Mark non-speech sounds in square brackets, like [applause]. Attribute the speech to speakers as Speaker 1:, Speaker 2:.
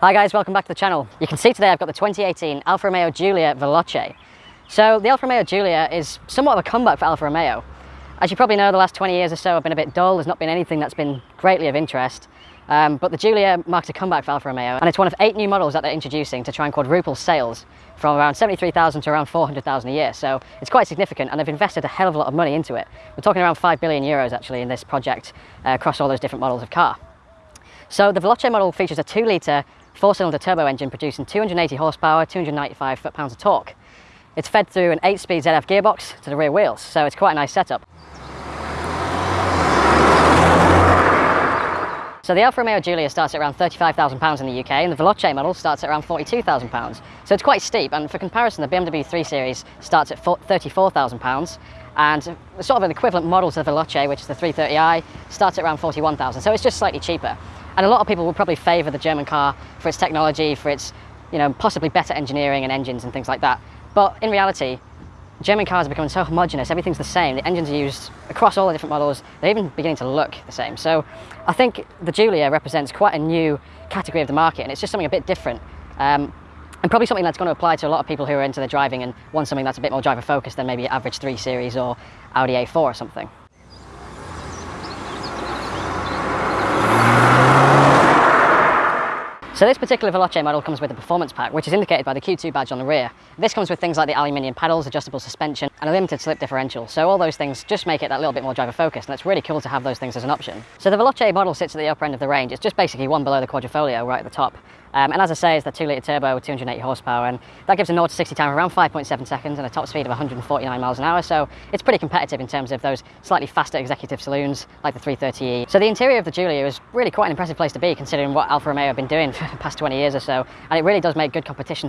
Speaker 1: Hi guys, welcome back to the channel. You can see today I've got the 2018 Alfa Romeo Giulia Veloce. So the Alfa Romeo Giulia is somewhat of a comeback for Alfa Romeo. As you probably know, the last 20 years or so have been a bit dull. There's not been anything that's been greatly of interest. Um, but the Giulia marks a comeback for Alfa Romeo and it's one of eight new models that they're introducing to try and quadruple sales from around 73,000 to around 400,000 a year. So it's quite significant and they've invested a hell of a lot of money into it. We're talking around 5 billion euros actually in this project uh, across all those different models of car. So the Veloce model features a 2 litre four-cylinder turbo engine producing 280 horsepower, 295 foot-pounds of torque. It's fed through an 8-speed ZF gearbox to the rear wheels, so it's quite a nice setup. So the Alfa Romeo Giulia starts at around £35,000 in the UK and the Veloce model starts at around £42,000. So it's quite steep and for comparison the BMW 3 Series starts at £34,000 and sort of an equivalent model to the Veloce which is the 330i starts at around 41,000 so it's just slightly cheaper. And a lot of people will probably favour the German car for its technology, for its, you know, possibly better engineering and engines and things like that. But in reality, German cars are becoming so homogenous, everything's the same. The engines are used across all the different models. They're even beginning to look the same. So I think the Giulia represents quite a new category of the market and it's just something a bit different. Um, and probably something that's going to apply to a lot of people who are into the driving and want something that's a bit more driver focused than maybe average 3 Series or Audi A4 or something. So this particular Veloce model comes with a performance pack, which is indicated by the Q2 badge on the rear. This comes with things like the aluminium paddles, adjustable suspension, and a limited slip differential. So all those things just make it that little bit more driver focused, and it's really cool to have those things as an option. So the Veloce model sits at the upper end of the range. It's just basically one below the Quadrifoglio right at the top. Um, and as I say, it's the 2 litre turbo with 280 horsepower, and that gives a 0 to 60 time of around 5.7 seconds and a top speed of 149 miles an hour. So it's pretty competitive in terms of those slightly faster executive saloons like the 330e. So the interior of the Giulia is really quite an impressive place to be considering what Alfa Romeo have been doing [laughs] for the past 20 years or so, and it really does make good competition